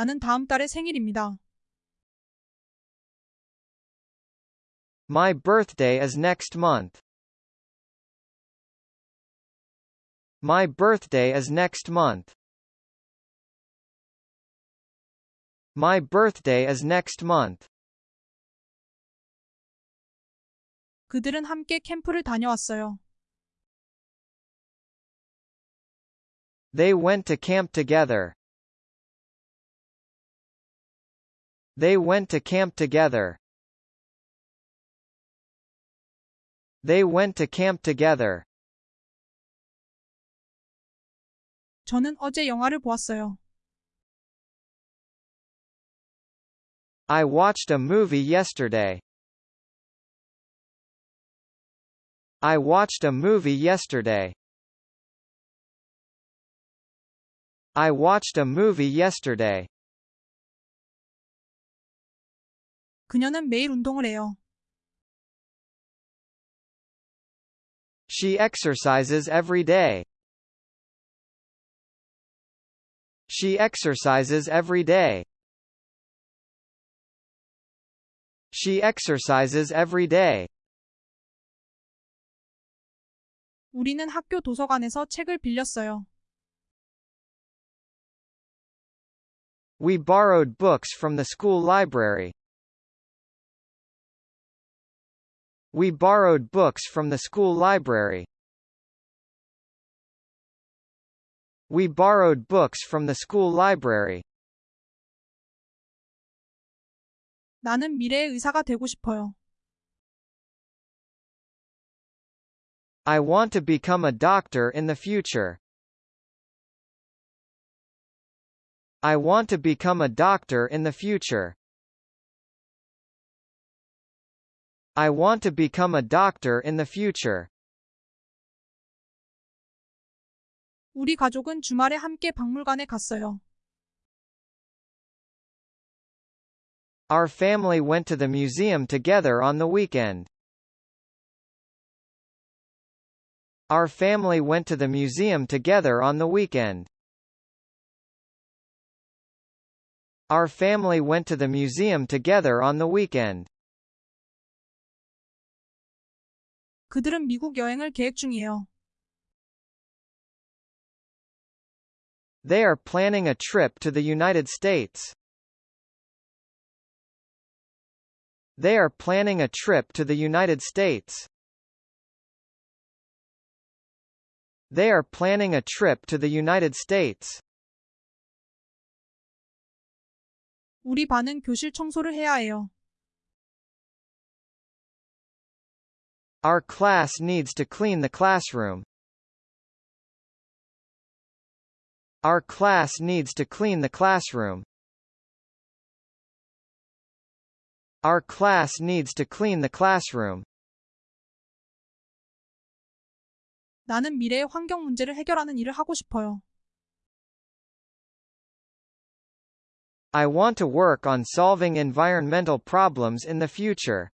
나는 다음 달에 생일입니다. My birthday is next month. My birthday is next month. My birthday is next month. 그들은 함께 캠프를 다녀왔어요. They went to camp together. They went to camp together. They went to camp together. 저는 어제 영화를 보았어요. I watched a movie yesterday. I watched a movie yesterday. I watched a movie yesterday. 그녀는 매일 운동을 해요. She exercises every day. She exercises every day. She exercises every day. 우리는 학교 도서관에서 책을 빌렸어요. We borrowed books from the school library. We borrowed books from the school library. We borrowed books from the school library. 나는 미래의 의사가 되고 싶어요. I want to become a doctor in the future. I want to become a doctor in the future. I want to become a doctor in the future. 우리 가족은 주말에 함께 박물관에 갔어요. Our family went to the museum together on the weekend. Our family went to the museum together on the weekend. Our family went to the museum together on the weekend. 그들은 미국 여행을 계획 중이에요. They are planning a trip to the United States. They are planning a trip to the United States. They are planning a trip to the United States. 우리 반은 교실 청소를 해야 해요. Our class needs to clean the classroom. Our class needs to clean the classroom. Our class needs to clean the classroom. 나는 미래의 환경 문제를 해결하는 일을 하고 싶어요. I want to work on solving environmental problems in the future.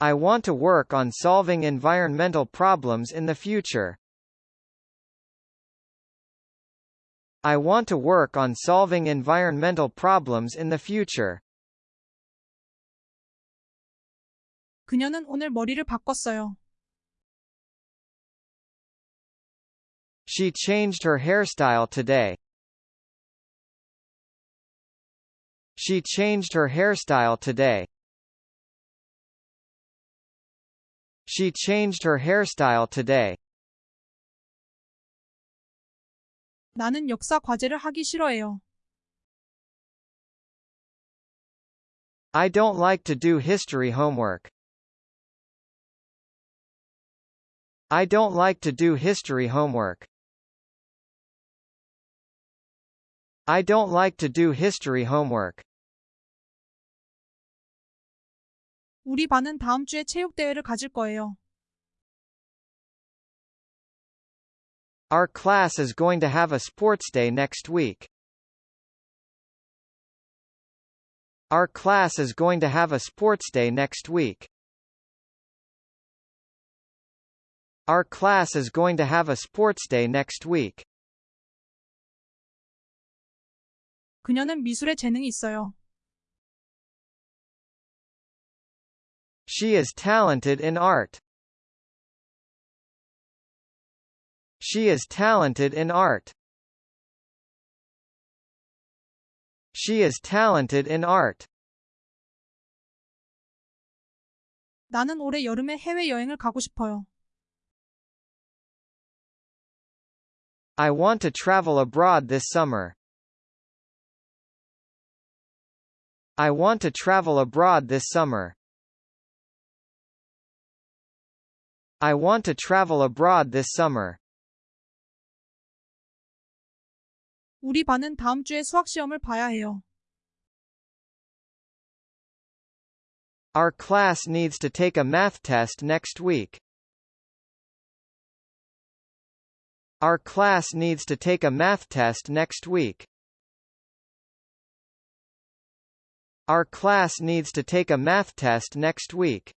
I want to work on solving environmental problems in the future. I want to work on solving environmental problems in the future. 그녀는 오늘 머리를 바꿨어요. She changed her hairstyle today. She changed her hairstyle today. She changed her hairstyle today. 나는 역사 과제를 하기 싫어해요. I don't like to do history homework. I don't like to do history homework. I don't like to do history homework. 우리 반은 다음 주에 체육대회를 가질 거예요. Our class is going to have a sports day next week. Our class is going to have a sports day next week. Our class is going to have a sports day next week. 그녀는 미술에 재능이 있어요. She is talented in art. She is talented in art. She is talented in art. 나는 올해 여름에 해외여행을 가고 싶어요. I want to travel abroad this summer. I want to travel abroad this summer. I want to travel abroad this summer. 우리 반은 다음 주에 수학 시험을 봐야 해요. Our class needs to take a math test next week. Our class needs to take a math test next week. Our class needs to take a math test next week.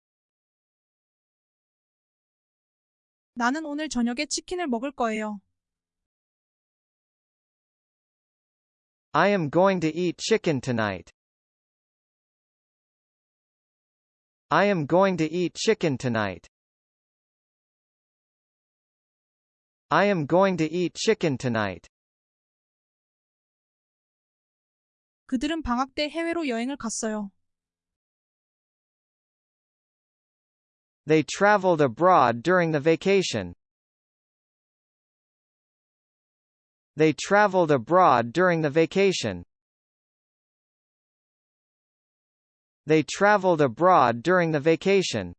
나는 오늘 저녁에 치킨을 먹을 거예요. I am going to eat chicken tonight. I am going to eat chicken tonight. I am going to eat chicken tonight. 그들은 방학 때 해외로 여행을 갔어요. They traveled abroad during the vacation. They traveled abroad during the vacation. They traveled abroad during the vacation.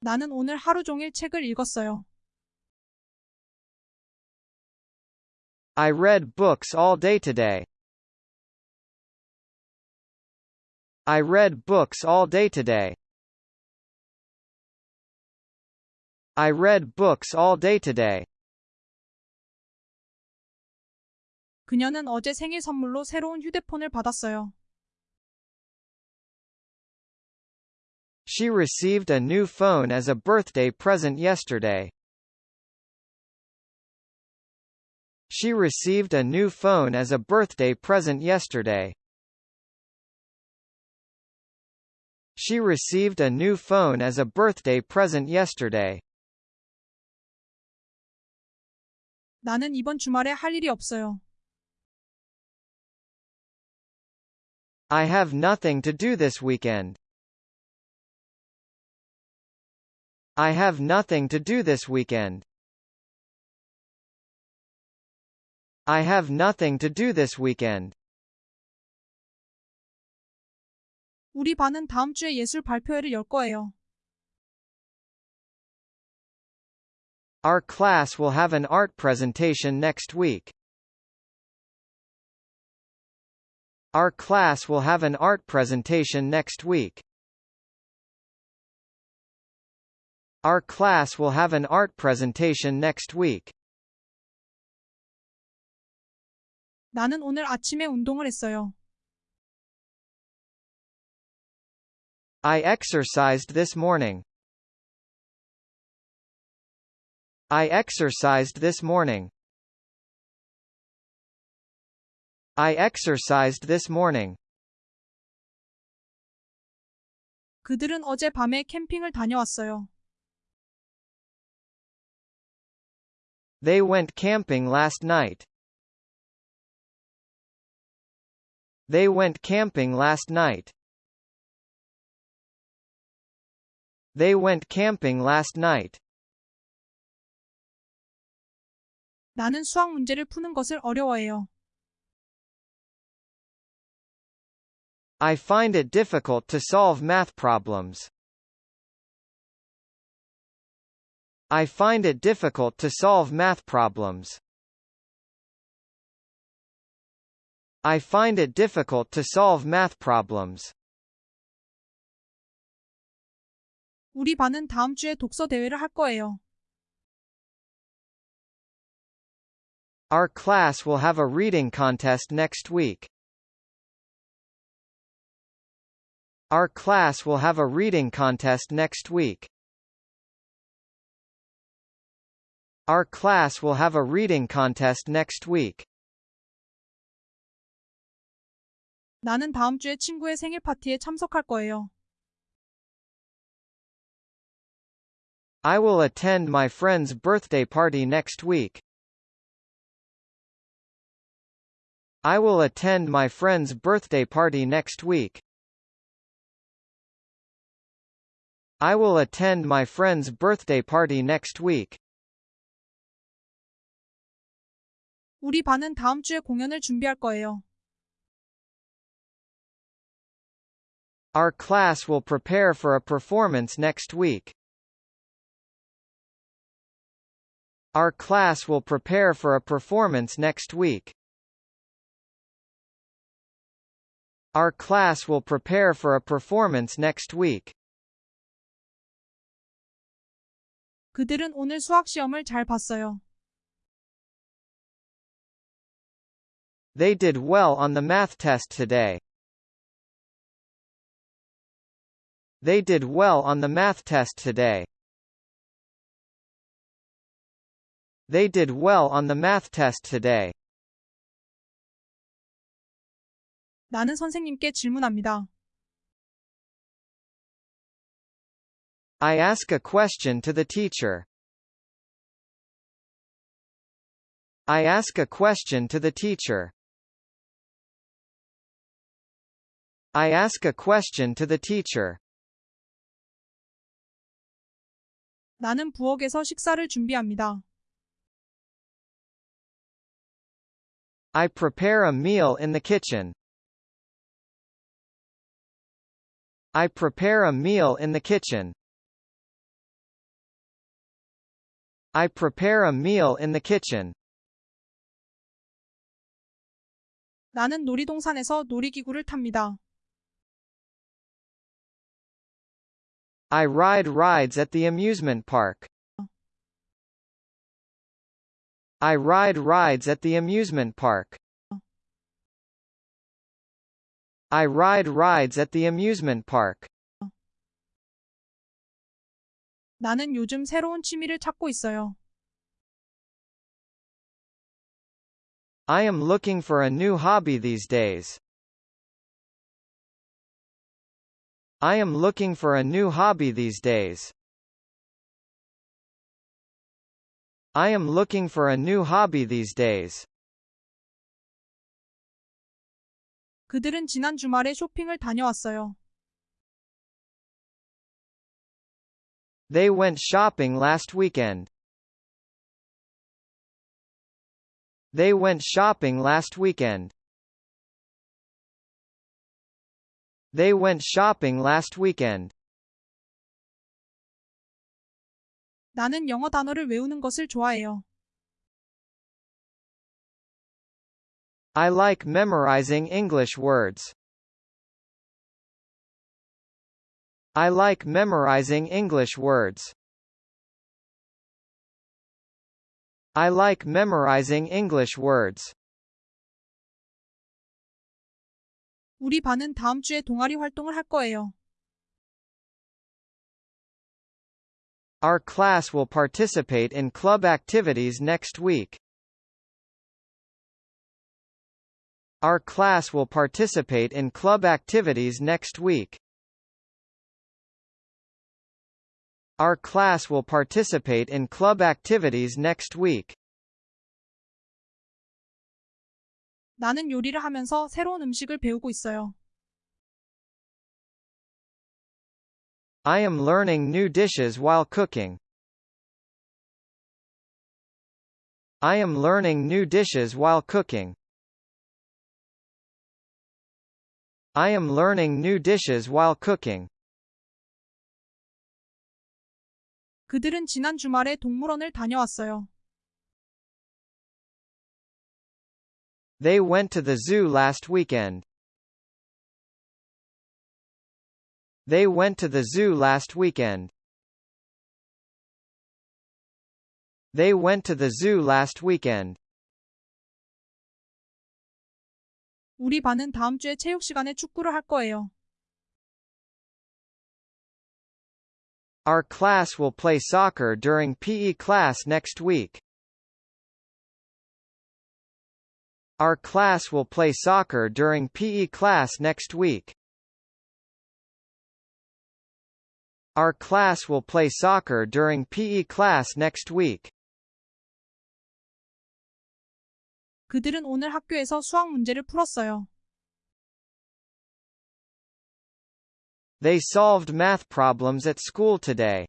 나는 오늘 하루 종일 책을 읽었어요. I read books all day today. I read books all day today. I read books all day today. 그녀는 어제 생일 선물로 새로운 휴대폰을 받았어요. She received a new phone as a birthday present yesterday. She received a new phone as a birthday present yesterday. She received a new phone as a birthday present yesterday. 나는 이번 주말에 할 일이 없어요. I have nothing to do this weekend. I have nothing to do this weekend. I have nothing to do this weekend. 우리 반은 다음 주에 예술 발표회를 열 거예요. Our class will have an art presentation next week. Our class will have an art presentation next week. Our class will have an art presentation next week. 나는 오늘 아침에 운동을 했어요. I exercised this morning. I exercised this morning. I exercised this morning. 그들은 어제 밤에 캠핑을 다녀왔어요. They went camping last night. They went camping last night. They went camping last night. 나는 수학 문제를 푸는 것을 어려워해요. I find it difficult to solve math problems. I find it difficult to solve math problems. I find it difficult to solve math problems. 우리 반은 다음 주에 독서 대회를 할 거예요. Our class will have a reading contest next week. Our class will have a reading contest next week. Our class will have a reading contest next week. 나는 다음 주에 친구의 생일 파티에 참석할 거예요. I will attend my friend's birthday party next week. I will attend my friend's birthday party next week. I will attend my friend's birthday party next week. 우리 반은 다음 주에 공연을 준비할 거예요. Our class will prepare for a performance next week. Our class will prepare for a performance next week. Our class will prepare for a performance next week. 그들은 오늘 수학 시험을 잘 봤어요. They did well on the math test today. They did well on the math test today. They did well on the math test today. 나는 선생님께 질문합니다. I ask a question to the teacher. I ask a question to the teacher. I ask a question to the teacher. 나는 부엌에서 식사를 준비합니다. I prepare a meal in the kitchen. I prepare a meal in the kitchen. I prepare a meal in the kitchen. 나는 놀이동산에서 놀이기구를 탑니다. I ride rides at the amusement park. I ride rides at the amusement park. I ride rides at the amusement park. 나는 요즘 새로운 취미를 찾고 있어요. I am looking for a new hobby these days. I am looking for a new hobby these days. I am looking for a new hobby these days. 그들은 지난 주말에 쇼핑을 다녀왔어요. They went shopping last weekend. They went shopping last weekend. They went shopping last weekend. 나는 영어 단어를 외우는 것을 좋아해요. I like memorizing English words. I like memorizing English words. I like memorizing English words. 우리 반은 다음 주에 동아리 활동을 할 거예요. Our class will participate in club activities next week. Our class will participate in club activities next week. Our class will participate in club activities next week. 나는 요리를 하면서 새로운 음식을 배우고 있어요. I am learning new dishes while cooking. I am learning new dishes while cooking. I am learning new dishes while cooking. 그들은 지난 주말에 동물원을 다녀왔어요. They went to the zoo last weekend. They went to the zoo last weekend. They went to the zoo last weekend. 우리 반은 다음 주에 체육 시간에 축구를 할 거예요. Our class will play soccer during PE class next week. Our class will play soccer during PE class next week. Our class will play soccer during PE class next week. 그들은 오늘 학교에서 수학 문제를 풀었어요. They solved math problems at school today.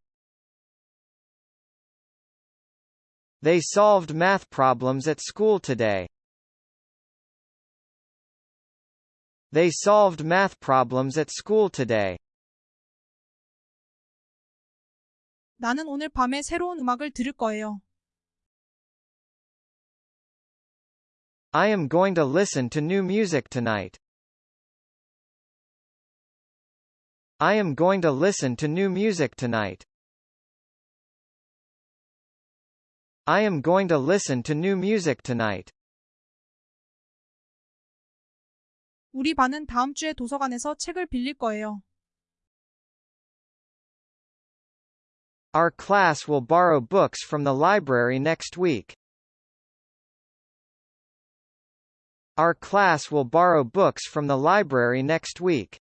They solved math problems at school today. They solved math problems at school today. 나는 오늘 밤에 새로운 음악을 들을 거예요. I am going to listen to new music tonight. I am going to listen to new music tonight. I am going to listen to new music tonight. 우리 반은 다음 주에 도서관에서 책을 빌릴 거예요. Our class will borrow books from the library next week. Our class will borrow books from the library next week.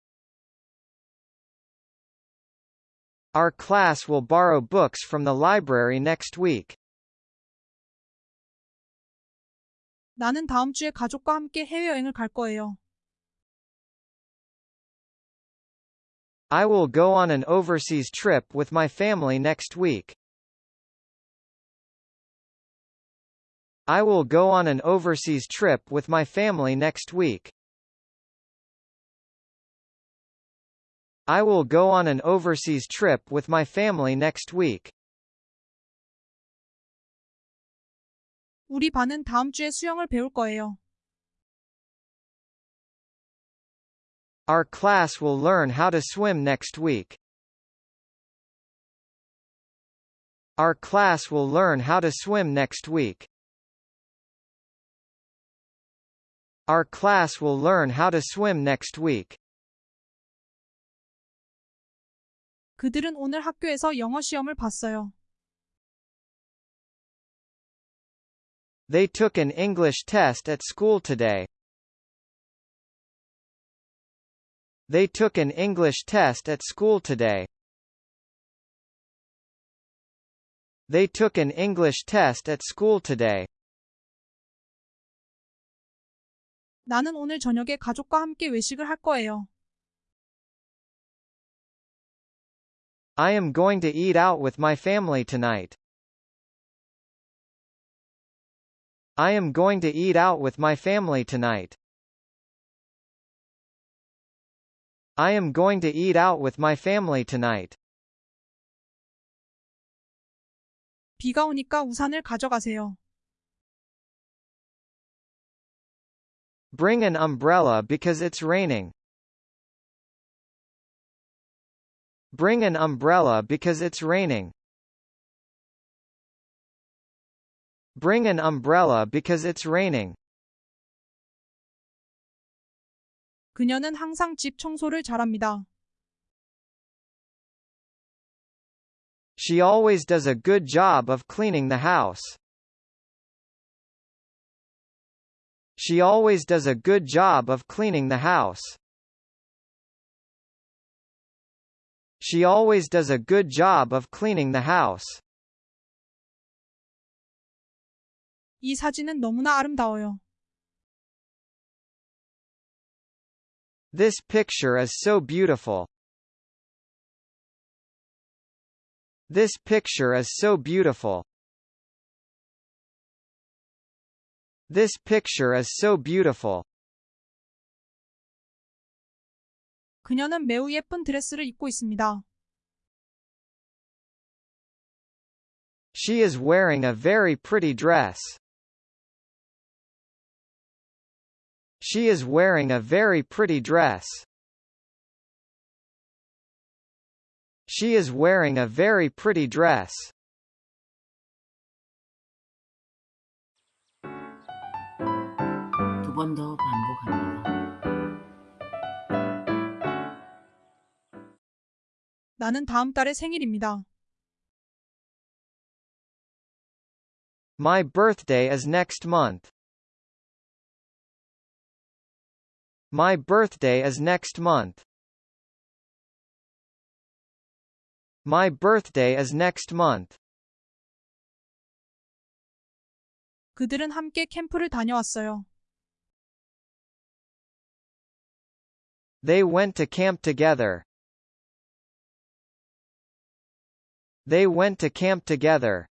Our class will borrow books from the library next week. 나는 다음 주에 가족과 함께 해외여행을 갈 거예요. I will go on an overseas trip with my family next week. I will go on an overseas trip with my family next week. I will go on an overseas trip with my family next week. 우리 반은 다음 주에 수영을 배울 거예요. Our class will learn how to swim next week. Our class will learn how to swim next week. Our class will learn how to swim next week. 그들은 오늘 학교에서 영어 시험을 봤어요. They took an English test at school today. They took an English test at school today. They took an English test at school today. 나는 오늘 저녁에 가족과 함께 외식을 할 거예요. I am going to eat out with my family tonight. I am going to eat out with my family tonight. I am going to eat out with my family tonight. 비가 오니까 우산을 가져가세요. Bring an umbrella because it's raining. Bring an umbrella because it's raining. Bring an umbrella because it's raining. 그녀는 항상 집 청소를 잘합니다. She always does a good job of cleaning the house. She always does a good job of cleaning the house. She always does a good job of cleaning the house. 이 사진은 너무나 아름다워요. This picture is so beautiful. This picture is so beautiful. This picture is so beautiful. 그녀는 매우 예쁜 드레스를 입고 있습니다. She is wearing a very pretty dress. She is wearing a very pretty dress. She is wearing a very pretty dress. 두 번 더 반복합니다. 나는 다음 달에 생일입니다. My birthday is next month. My birthday is next month. My birthday is next month. 그들은 함께 캠프를 다녀왔어요. They went to camp together. They went to camp together.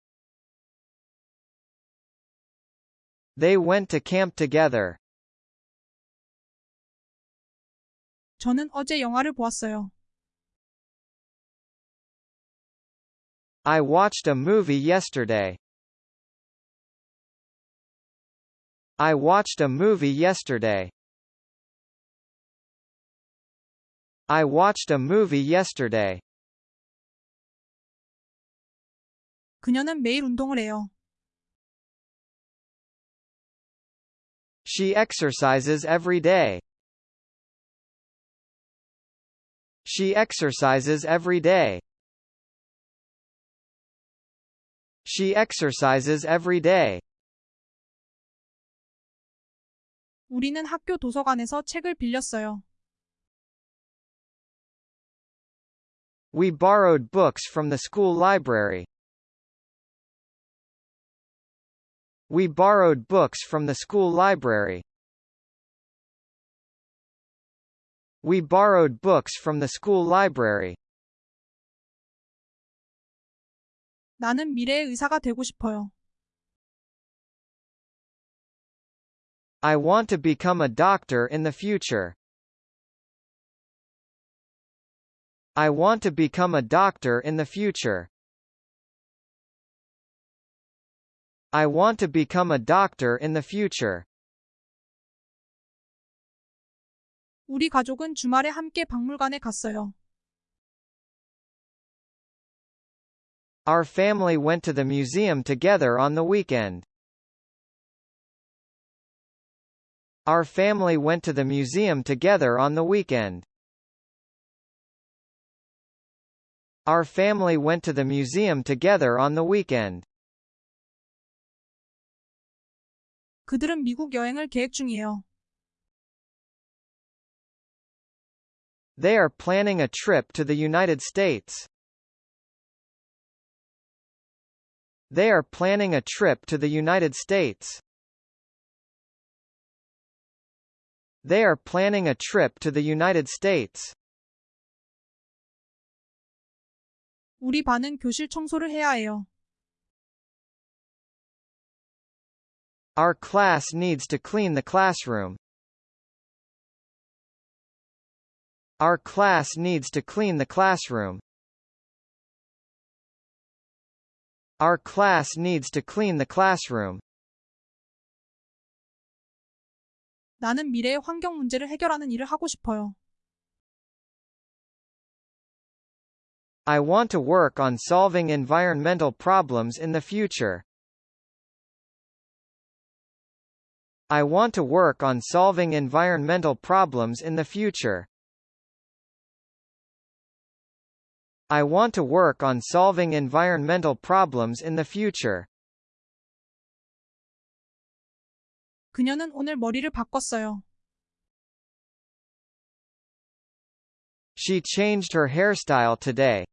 They went to camp together. 저는 어제 영화를 보았어요. I watched a movie yesterday. I watched a movie yesterday. I watched a movie yesterday. 그녀는 매일 운동을 해요. She exercises every day. She exercises every day. She exercises every day. 우리는 학교 도서관에서 책을 빌렸어요. We borrowed books from the school library. We borrowed books from the school library. We borrowed books from the school library. 나는 미래의 의사가 되고 싶어요. I want to become a doctor in the future. I want to become a doctor in the future. I want to become a doctor in the future. 우리 가족은 주말에 함께 박물관에 갔어요. Our family went to the museum together on the weekend. Our family went to the museum together on the weekend. Our family went to the museum together on the weekend. 그들은 미국 여행을 계획 중이에요. They are planning a trip to the United States. They are planning a trip to the United States. They are planning a trip to the United States. 우리 반은 교실 청소를 해야 해요. Our class needs to clean the classroom. Our class needs to clean the classroom. Our class needs to clean the classroom. 나는 미래의 환경 문제를 해결하는 일을 하고 싶어요. I want to work on solving environmental problems in the future. I want to work on solving environmental problems in the future. I want to work on solving environmental problems in the future. 그녀는 오늘 머리를 바꿨어요. She changed her hairstyle today.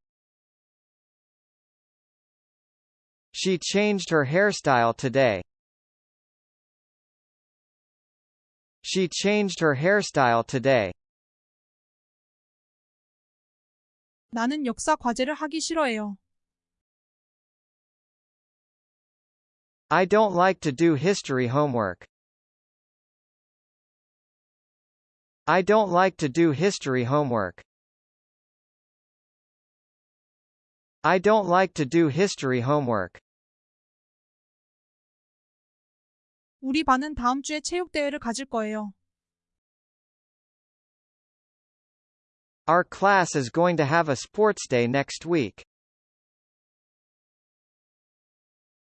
She changed her hairstyle today. She changed her hairstyle today. 나는 역사 과제를 하기 싫어해요. I don't like to do history homework. I don't like to do history homework. I don't like to do history homework. 우리 반은 다음 주에 체육 대회를 가질 거예요. Our class is going to have a sports day next week.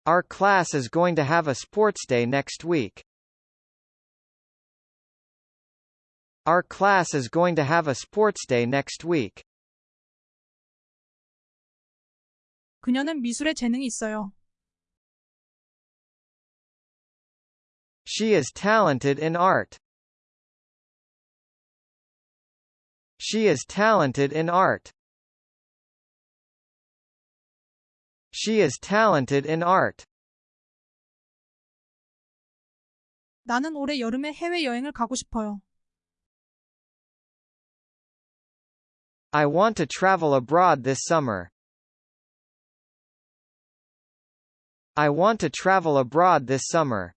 Our class is going to have a sports day next week. Our class is going to have a sports day next week. 그녀는 미술에 재능이 있어요. She is talented in art. She is talented in art. She is talented in art. 나는 올해 여름에 해외여행을 가고 싶어요. I want to travel abroad this summer. I want to travel abroad this summer.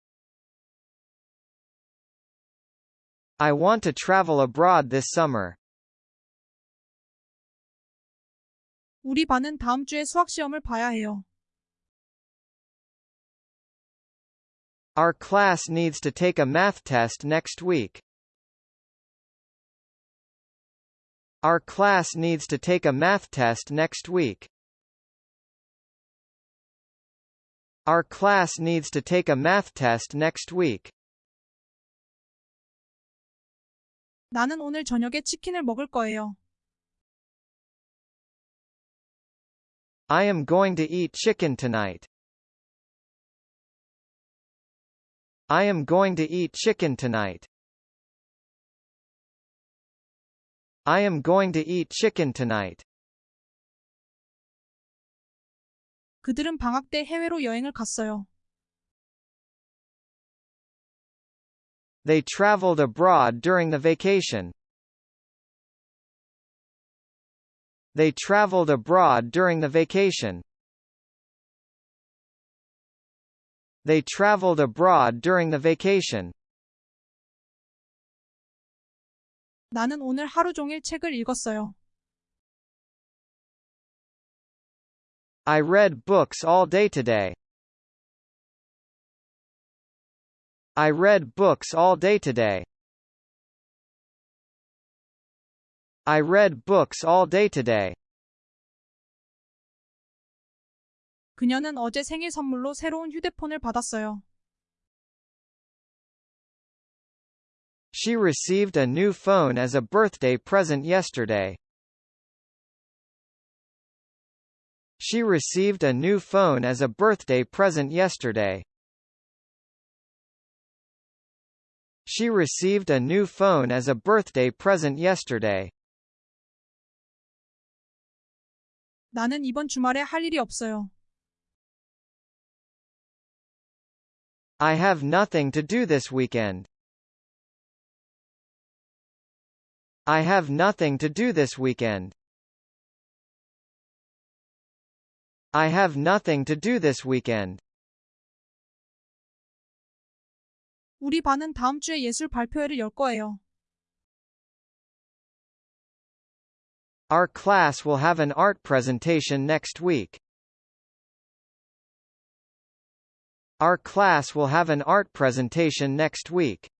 I want to travel abroad this summer. 우리 반은 다음 주에 수학 시험을 봐야 해요. Our class needs to take a math test next week. Our class needs to take a math test next week. Our class needs to take a math test next week. 나는 오늘 저녁에 치킨을 먹을 거예요. I am going to eat chicken tonight. I am going to eat chicken tonight. I am going to eat chicken tonight. 그들은 방학 때 해외로 여행을 갔어요. They traveled abroad during the vacation. They traveled abroad during the vacation. They traveled abroad during the vacation. 나는 오늘 하루 종일 책을 읽었어요. I read books all day today. I read books all day today. I read books all day today. 그녀는 어제 생일 선물로 새로운 휴대폰을 받았어요. She received a new phone as a birthday present yesterday. She received a new phone as a birthday present yesterday. She received a new phone as a birthday present yesterday. 나는 이번 주말에 할 일이 없어요. I have nothing to do this weekend. I have nothing to do this weekend. I have nothing to do this weekend. 우리 반은 다음 주에 예술 발표회를 열 거예요. Our class will have an art presentation next week. Our class will have an art presentation next week.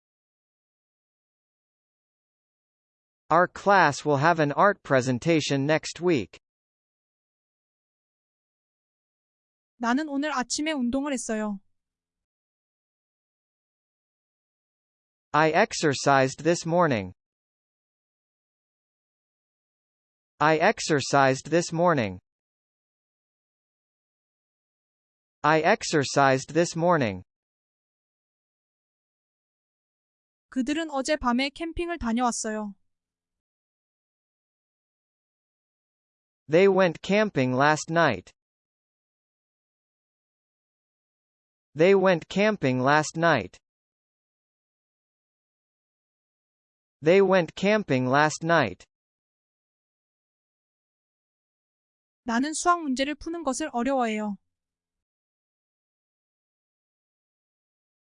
Our class will have an art presentation next week. 나는 오늘 아침에 운동을 했어요. I exercised this morning. I exercised this morning. I exercised this morning. 그들은 어제 밤에 캠핑을 다녀왔어요. They went camping last night. They went camping last night. They went camping last night. 나는 수학 문제를 푸는 것을 어려워해요.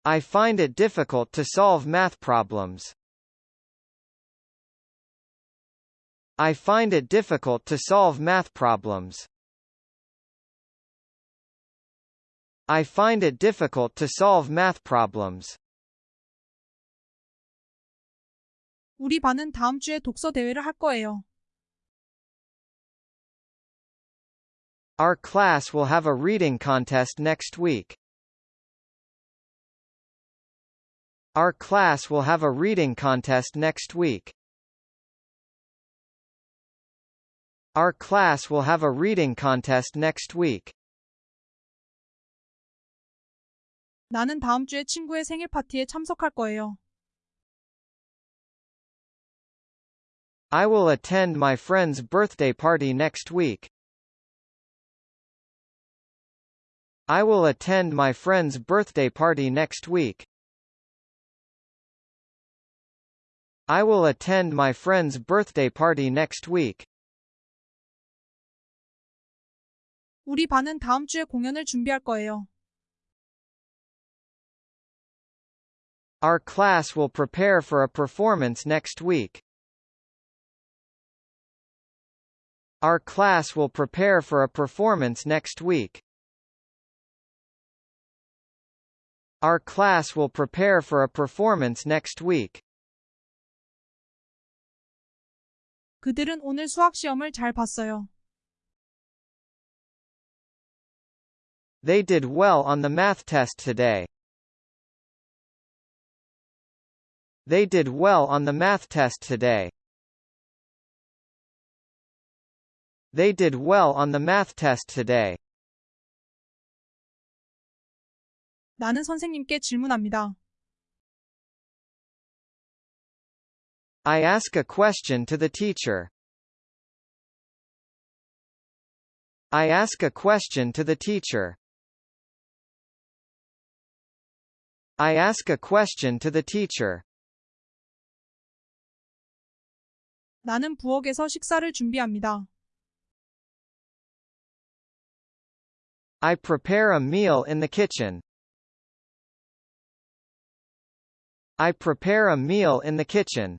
I find it difficult to solve math problems. I find it difficult to solve math problems. I find it difficult to solve math problems. 우리 반은 다음 주에 독서 대회를 할 거예요. Our class will have a reading contest next week. Our class will have a reading contest next week. Our class will have a reading contest next week. 나는 다음 주에 친구의 생일 파티에 참석할 거예요. I will attend my friend's birthday party next week. I will attend my friend's birthday party next week. I will attend my friend's birthday party next week. 우리 반은 다음 주에 공연을 준비할 거예요. Our class will prepare for a performance next week. Our class will prepare for a performance next week. Our class will prepare for a performance next week. 그들은 오늘 수학 시험을 잘 봤어요. They did well on the math test today. They did well on the math test today. They did well on the math test today. 나는 선생님께 질문합니다. I ask a question to the teacher. I ask a question to the teacher. I ask a question to the teacher. 나는 부엌에서 식사를 준비합니다. I prepare a meal in the kitchen. I prepare a meal in the kitchen.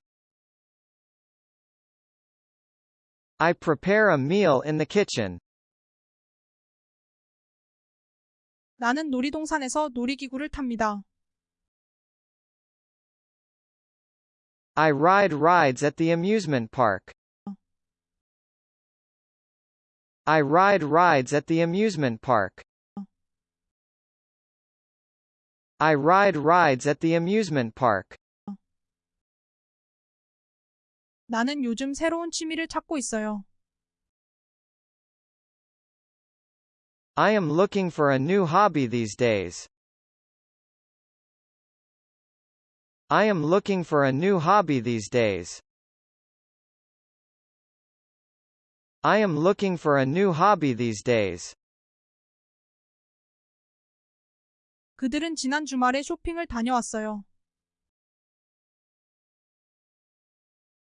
I prepare a meal in the kitchen. 나는 놀이동산에서 놀이기구를 탑니다. I ride rides at the amusement park. I ride rides at the amusement park. I ride rides at the amusement park. 나는 요즘 새로운 취미를 찾고 있어요. I am looking for a new hobby these days. I am looking for a new hobby these days. I am looking for a new hobby these days. 그들은 지난 주말에 쇼핑을 다녀왔어요.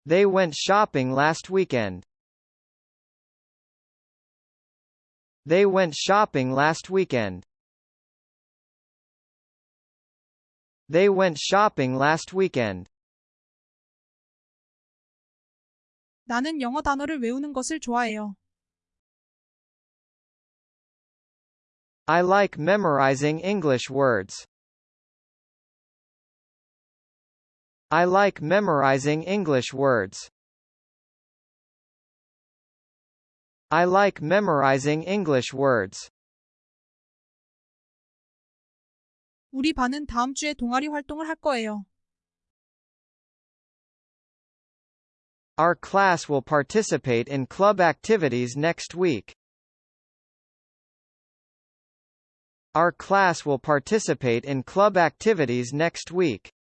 They went shopping last weekend. They went shopping last weekend. They went shopping last weekend. 나는 영어 단어를 외우는 것을 좋아해요. I like memorizing English words. I like memorizing English words. I like memorizing English words. 우리 반은 다음 주에 동아리 활동을 할 거예요. Our class will participate in club activities next week. Our class will participate in club activities next week.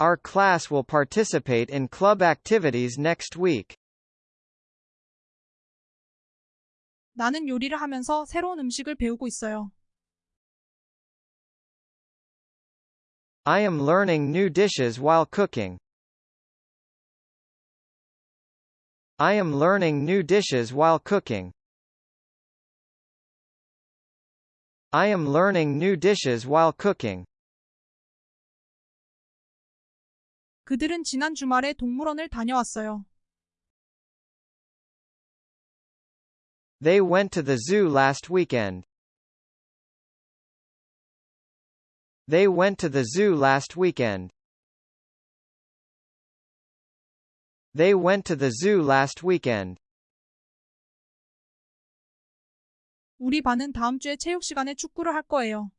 Our class will participate in club activities next week. 나는 요리를 하면서 새로운 음식을 배우고 있어요. I am learning new dishes while cooking. I am learning new dishes while cooking. I am learning new dishes while cooking. 그들은 지난 주말에 동물원을 다녀왔어요. They went to the zoo last weekend. They went to the zoo last weekend. They went to the zoo last weekend. 우리 반은 다음 주에 체육 시간에 축구를 할 거예요.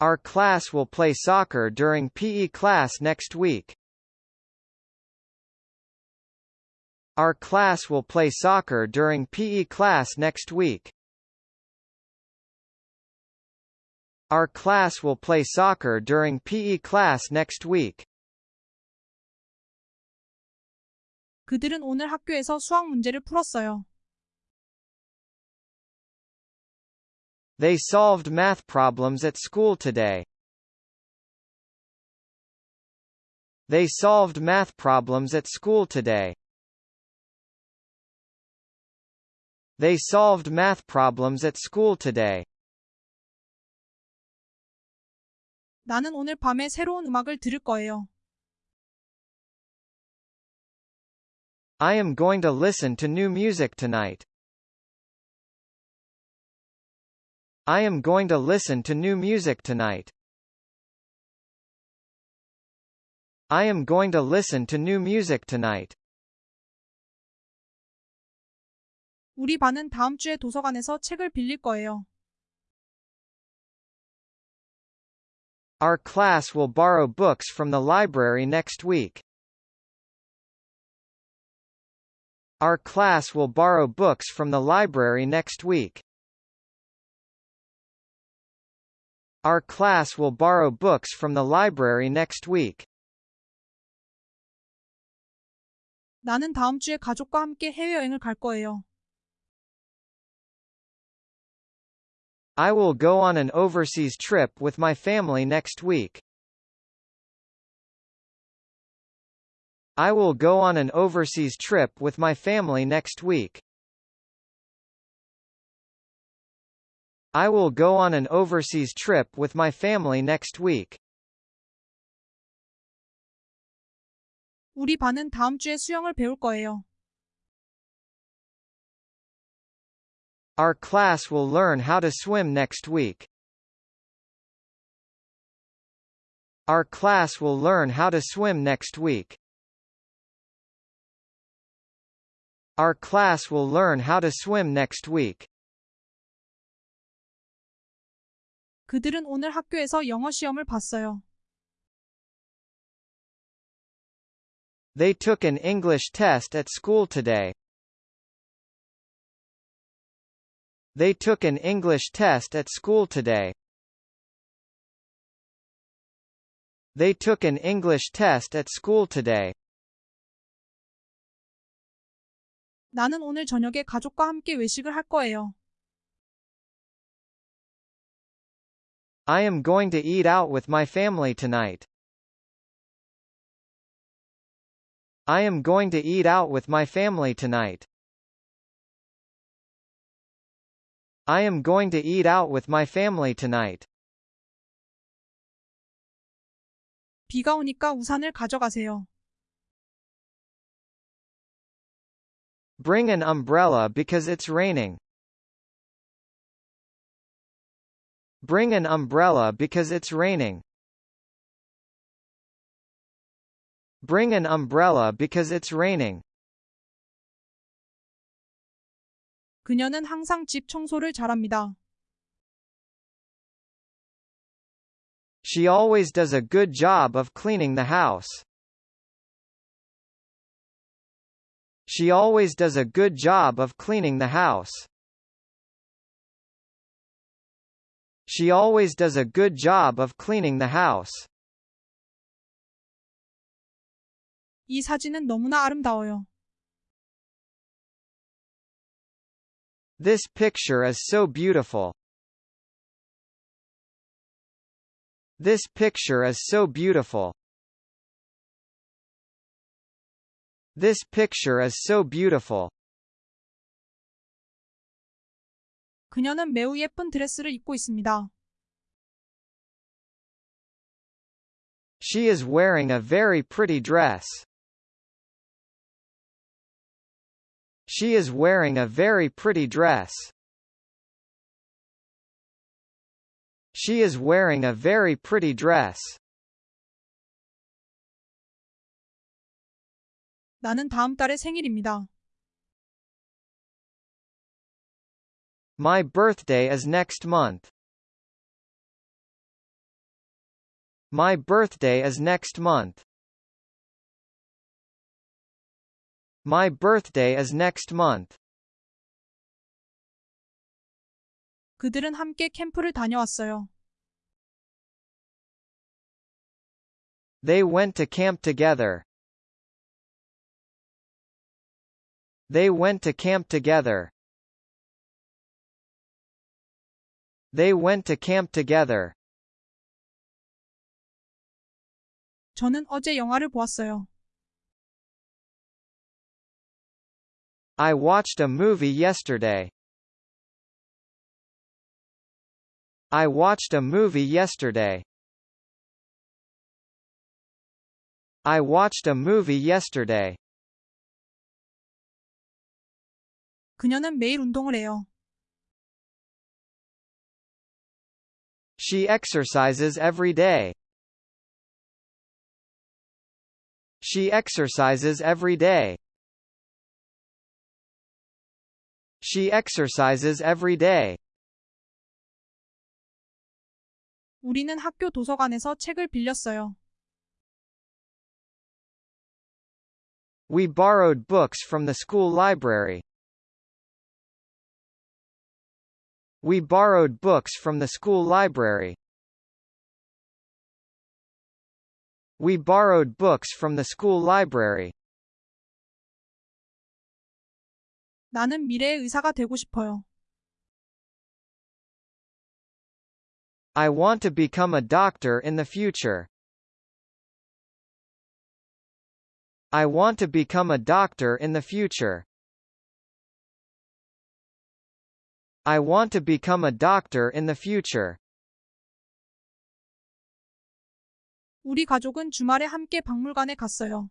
Our class will play soccer during PE class next week. Our class will play soccer during PE class next week. Our class will play soccer during PE class next week. 그들은 오늘 학교에서 수학 문제를 풀었어요. They solved math problems at school today. They solved math problems at school today. They solved math problems at school today. 나는 오늘 밤에 새로운 음악을 들을 거예요. I am going to listen to new music tonight. I am going to listen to new music tonight. I am going to listen to new music tonight. 우리 반은 다음 주에 도서관에서 책을 빌릴 거예요. Our class will borrow books from the library next week. Our class will borrow books from the library next week. Our class will borrow books from the library next week. 나는 다음 주에 가족과 함께 해외여행을 갈 거예요. I will go on an overseas trip with my family next week. I will go on an overseas trip with my family next week. I will go on an overseas trip with my family next week. 우리 반은 다음 주에 수영을 배울 거예요. Our class will learn how to swim next week. Our class will learn how to swim next week. Our class will learn how to swim next week. 그들은 오늘 학교에서 영어 시험을 봤어요. They took an English test at school today. They took an English test at school today. They took an English test at school today. 나는 오늘 저녁에 가족과 함께 외식을 할 거예요. I am going to eat out with my family tonight. I am going to eat out with my family tonight. I am going to eat out with my family tonight. 비가 오니까 우산을 가져가세요. Bring an umbrella because it's raining. Bring an umbrella because it's raining. Bring an umbrella because it's raining. 그녀는 항상 집 청소를 잘합니다. She always does a good job of cleaning the house. She always does a good job of cleaning the house. She always does a good job of cleaning the house. 이 사진은 너무나 아름다워요. This picture is so beautiful. This picture is so beautiful. This picture is so beautiful. 그녀는 매우 예쁜 드레스를 입고 있습니다. She is wearing a very pretty dress. She is wearing a very pretty dress. She is wearing a very pretty dress. 나는 다음 달에 생일입니다. My birthday is next month. My birthday is next month. My birthday is next month. 그들은 함께 캠프를 다녀왔어요. They went to camp together. They went to camp together. They went to camp together. 저는 어제 영화를 보았어요. I watched a movie yesterday. I watched a movie yesterday. I watched a movie yesterday. 그녀는 매일 운동을 해요. She exercises every day. She exercises every day. She exercises every day. 우리는 학교 도서관에서 책을 빌렸어요. We borrowed books from the school library. We borrowed books from the school library. We borrowed books from the school library. 나는 미래의 의사가 되고 싶어요. I want to become a doctor in the future. I want to become a doctor in the future. I want to become a doctor in the future. 우리 가족은 주말에 함께 박물관에 갔어요.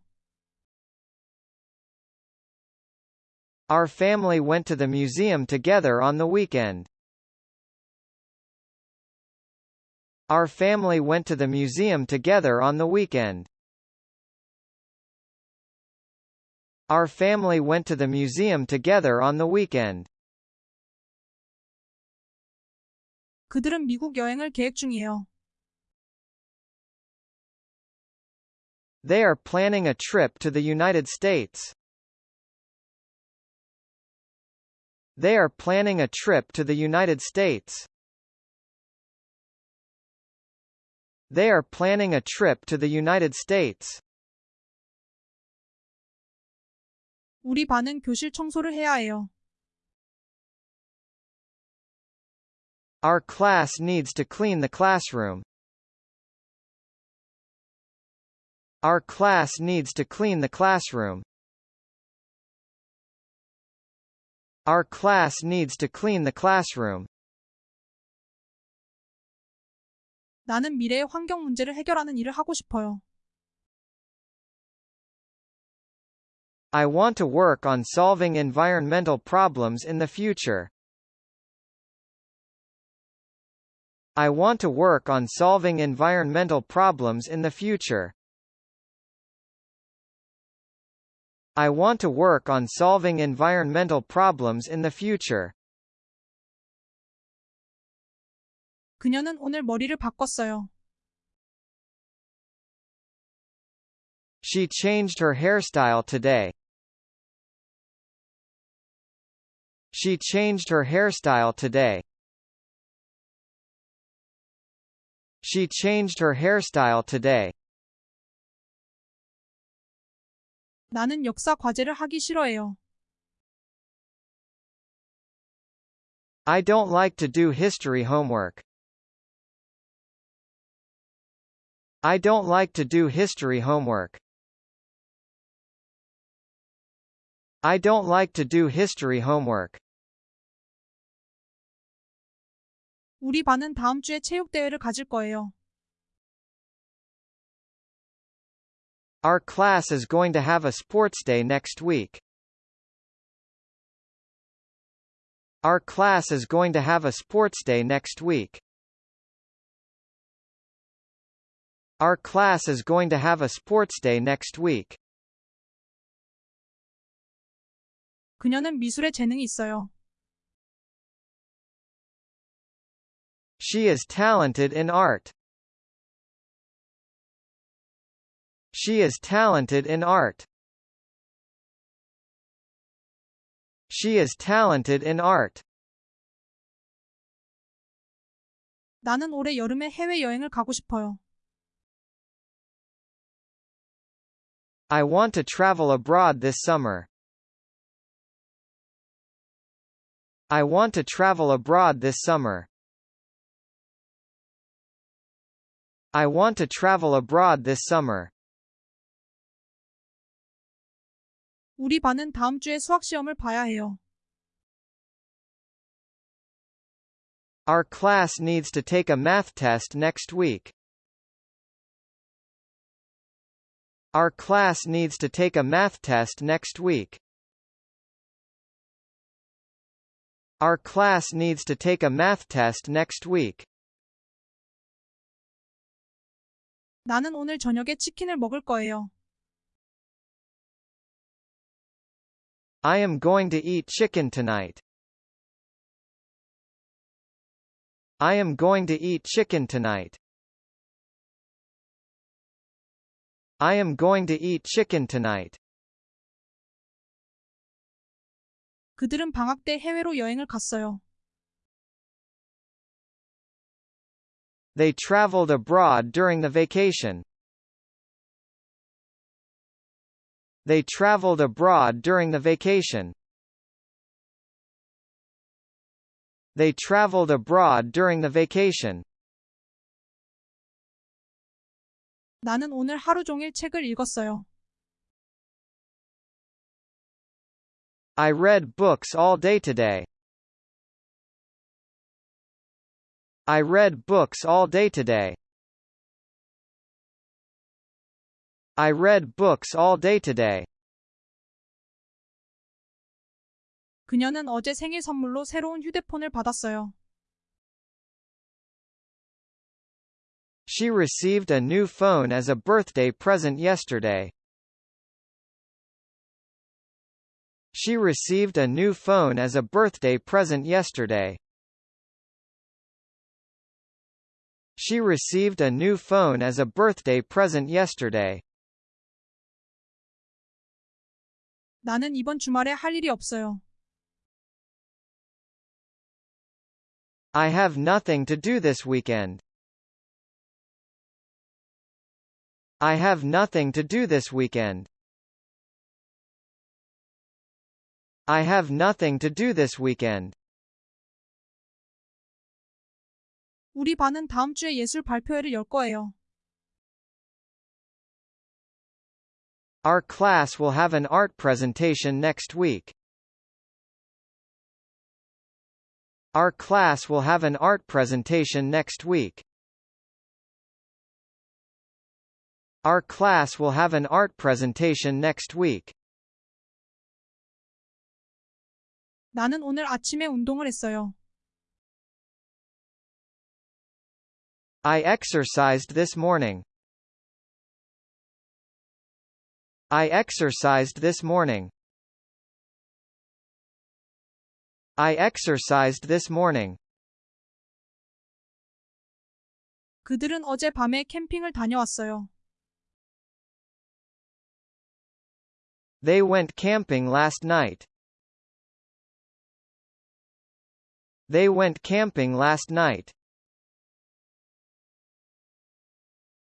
Our family went to the museum together on the weekend. Our family went to the museum together on the weekend. Our family went to the museum together on the weekend. 그들은 미국 여행을 계획 중이에요. They are planning a trip to the United States. They are planning a trip to the United States. They are planning a trip to the United States. 우리 반은 교실 청소를 해야 해요. Our class needs to clean the classroom. Our class needs to clean the classroom. Our class needs to clean the classroom. 나는 미래의 환경 문제를 해결하는 일을 하고 싶어요. I want to work on solving environmental problems in the future. I want to work on solving environmental problems in the future. I want to work on solving environmental problems in the future. 그녀는 오늘 머리를 바꿨어요. She changed her hairstyle today. She changed her hairstyle today. She changed her hairstyle today. 나는 역사 과제를 하기 싫어해요. I don't like to do history homework. I don't like to do history homework. I don't like to do history homework. 우리 반은 다음 주에 체육대회를 가질 거예요. Our class is going to have a sports day next week. Our class is going to have a sports day next week. Our class is going to have a sports day next week. 그녀는 미술에 재능이 있어요. She is talented in art. She is talented in art. She is talented in art. 나는 올해 여름에 해외여행을 가고 싶어요. I want to travel abroad this summer. I want to travel abroad this summer. I want to travel abroad this summer. 우리 반은 다음 주에 수학 시험을 봐야 해요. Our class needs to take a math test next week. Our class needs to take a math test next week. Our class needs to take a math test next week. 나는 오늘 저녁에 치킨을 먹을 거예요. I am going to eat chicken tonight. I am going to eat chicken tonight. I am going to eat chicken tonight. 그들은 방학 때 해외로 여행을 갔어요. They traveled abroad during the vacation. They traveled abroad during the vacation. They traveled abroad during the vacation. 나는 오늘 하루 종일 책을 읽었어요. I read books all day today. I read books all day today. I read books all day today. 그녀는 어제 생일 선물로 새로운 휴대폰을 받았어요. She received a new phone as a birthday present yesterday. She received a new phone as a birthday present yesterday. She received a new phone as a birthday present yesterday. 나는 이번 주말에 할 일이 없어요. I have nothing to do this weekend. I have nothing to do this weekend. I have nothing to do this weekend. 우리 반은 다음 주에 예술 발표회를 열 거예요. Our class will have an art presentation next week. Our class will have an art presentation next week. Our class will have an art presentation next week. 나는 오늘 아침에 운동을 했어요. I exercised this morning. I exercised this morning. I exercised this morning. 그들은 어제 밤에 캠핑을 다녀왔어요. They went camping last night. They went camping last night.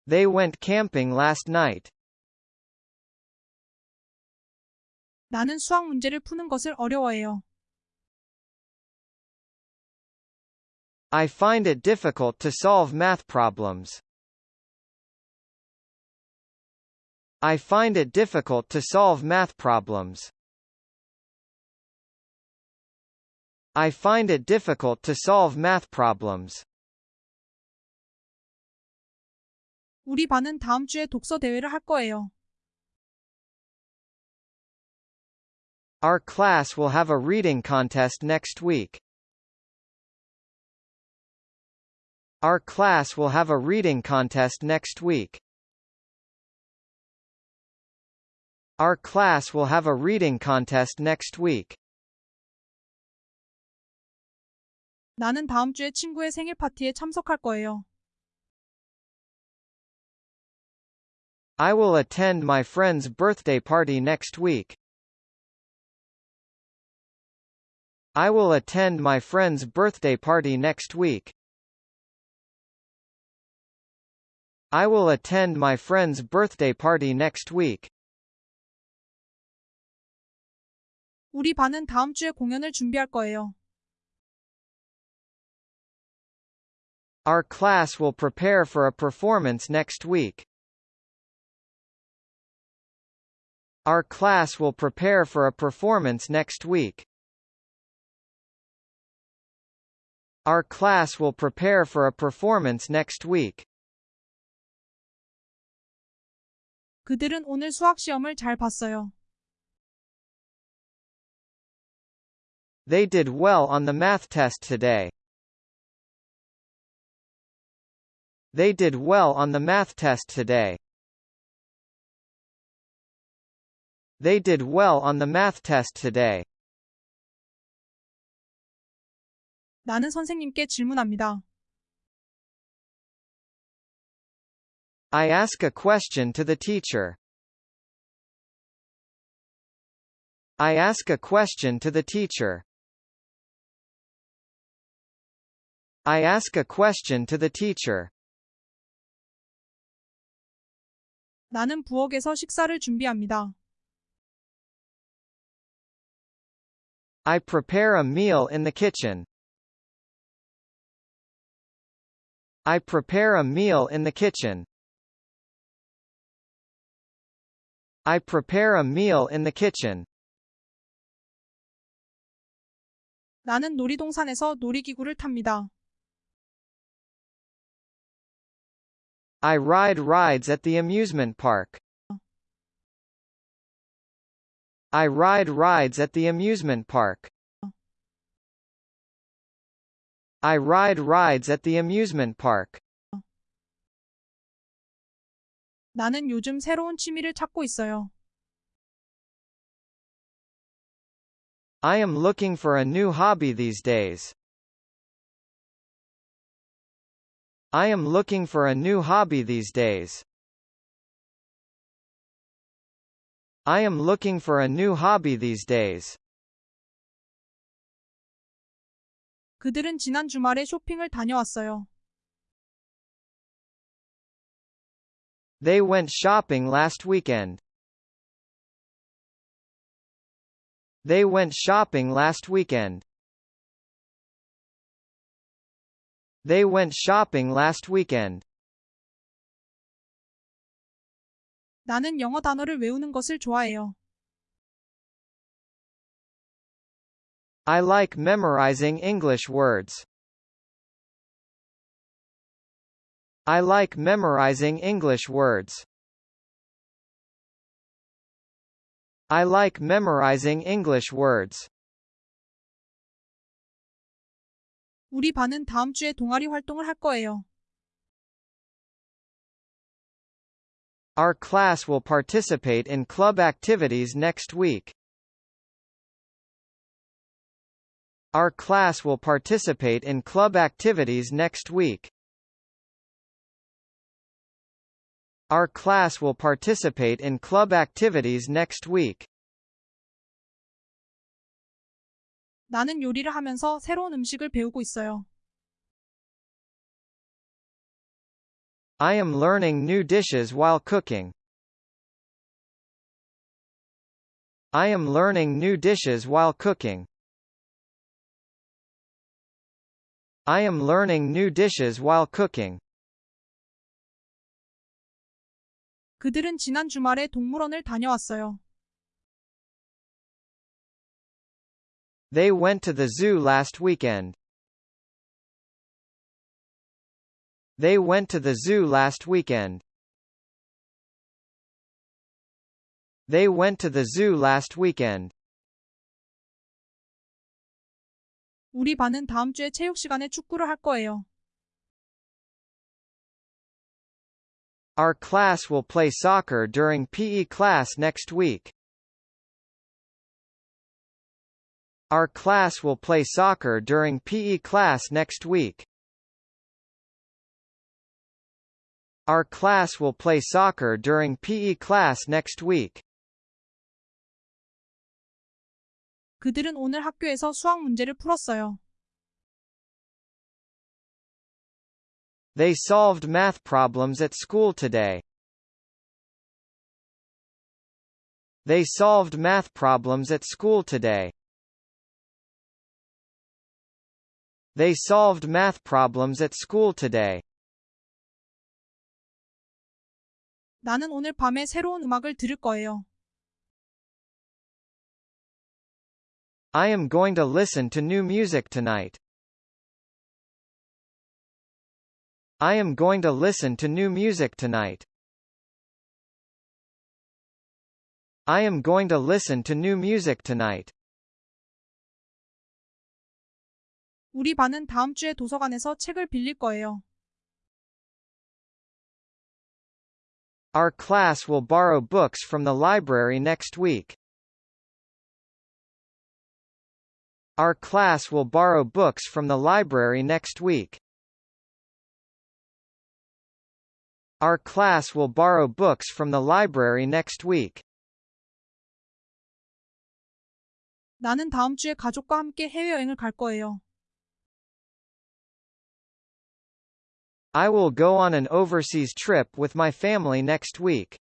They went camping last night. 나는 수학 문제를 푸는 것을 어려워해요. I find it difficult to solve math problems. I find it difficult to solve math problems. I find it difficult to solve math problems. 우리 반은 다음 주에 독서 대회를 할 거예요. Our class will have a reading contest next week. Our class will have a reading contest next week. Our class will have a reading contest next week. 나는 다음 주에 친구의 생일 파티에 참석할 거예요. I will attend my friend's birthday party next week. I will attend my friend's birthday party next week. I will attend my friend's birthday party next week. 우리 반은 다음 주에 공연을 준비할 거예요. Our class will prepare for a performance next week. Our class will prepare for a performance next week. Our class will prepare for a performance next week. 그들은 오늘 수학 시험을 잘 봤어요. They did well on the math test today. They did well on the math test today. They did well on the math test today. 나는 선생님께 질문합니다. I ask a question to the teacher. I ask a question to the teacher. I ask a question to the teacher. 나는 부엌에서 식사를 준비합니다. I prepare a meal in the kitchen. I prepare a meal in the kitchen. I prepare a meal in the kitchen. 나는 놀이동산에서 놀이기구를 탑니다. I ride rides at the amusement park. I ride rides at the amusement park. I ride rides at the amusement park. 나는 요즘 새로운 취미를 찾고 있어요. I am looking for a new hobby these days. I am looking for a new hobby these days. I am looking for a new hobby these days. 그들은 지난 주말에 쇼핑을 다녀왔어요. They went shopping last weekend. They went shopping last weekend. They went shopping last weekend. 나는 영어 단어를 외우는 것을 좋아해요. I like memorizing English words. I like memorizing English words. I like memorizing English words. 우리 반은 다음 주에 동아리 활동을 할 거예요. Our class will participate in club activities next week. Our class will participate in club activities next week. Our class will participate in club activities next week. 나는 요리를 하면서 새로운 음식을 배우고 있어요. I am learning new dishes while cooking. I am learning new dishes while cooking. I am learning new dishes while cooking. 그들은 지난 주말에 동물원을 다녀왔어요. They went to the zoo last weekend. They went to the zoo last weekend. They went to the zoo last weekend. 우리 반은 다음 주에 체육 시간에 축구를 할 거예요. Our class will play soccer during PE class next week. Our class will play soccer during PE class next week. Our class will play soccer during PE class next week. 그들은 오늘 학교에서 수학 문제를 풀었어요. They solved math problems at school today. They solved math problems at school today. They solved math problems at school today. 나는 오늘 밤에 새로운 음악을 들을 거예요. I am going to listen to new music tonight. I am going to listen to new music tonight. I am going to listen to new music tonight. 우리 반은 다음 주에 도서관에서 책을 빌릴 거예요. Our class will borrow books from the library next week. Our class will borrow books from the library next week. Our class will borrow books from the library next week. 나는 다음 주에 가족과 함께 해외여행을 갈 거예요. I will go on an overseas trip with my family next week.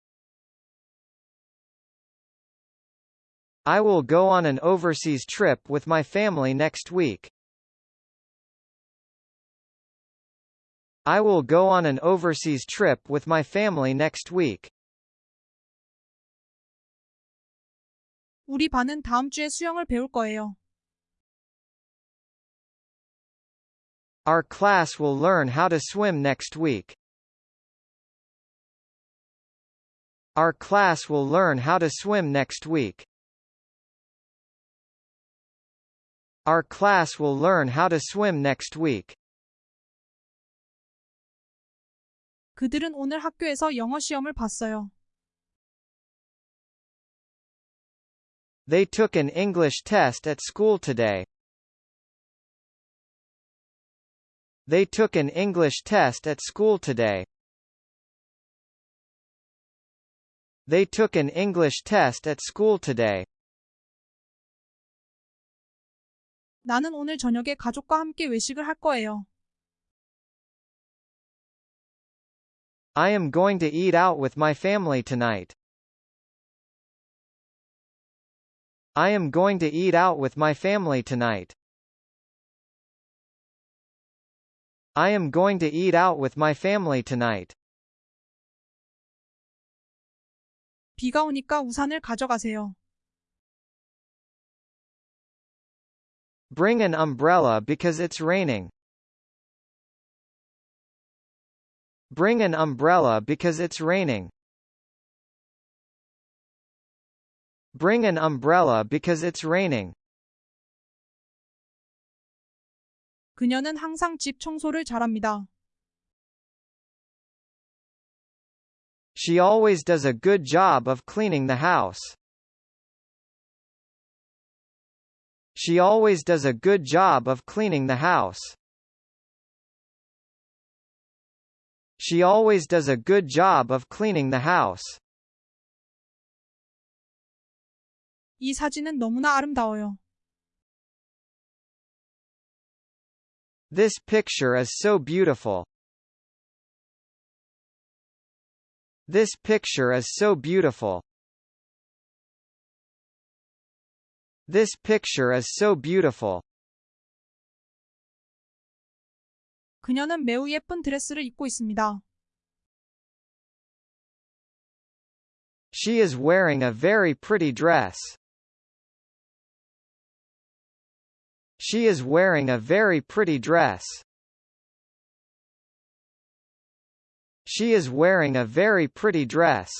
I will go on an overseas trip with my family next week. I will go on an overseas trip with my family next week. 우리 반은 다음 주에 수영을 배울 거예요. Our class will learn how to swim next week. Our class will learn how to swim next week. Our class will learn how to swim next week. 그들은 오늘 학교에서 영어 시험을 봤어요. They took an English test at school today. They took an English test at school today. They took an English test at school today. 나는 오늘 저녁에 가족과 함께 외식을 할 거예요. I am going to eat out with my family tonight. I am going to eat out with my family tonight. I am going to eat out with my family tonight. 비가 오니까 우산을 가져가세요. Bring an umbrella because it's raining. Bring an umbrella because it's raining. Bring an umbrella because it's raining. 그녀는 항상 집 청소를 잘합니다. She always does a good job of cleaning the house. She always does a good job of cleaning the house. She always does a good job of cleaning the house. 이 사진은 너무나 아름다워요. This picture is so beautiful. This picture is so beautiful. This picture is so beautiful. 그녀는 매우 예쁜 드레스를 입고 있습니다. She is wearing a very pretty dress. She is wearing a very pretty dress. She is wearing a very pretty dress.